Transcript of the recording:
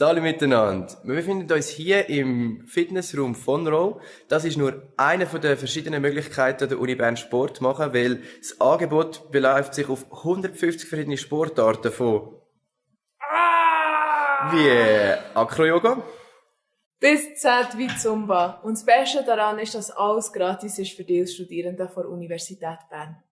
Hallo miteinander. Wir befinden uns hier im Fitnessraum von Row. Das ist nur eine von den verschiedenen Möglichkeiten, der Uni Bern Sport zu machen, weil das Angebot beläuft sich auf 150 verschiedene Sportarten von ah! wie äh, Acro-Yoga, Bis Z wie Zumba. Und das Beste daran ist, dass alles gratis ist für die Studierenden der Universität Bern.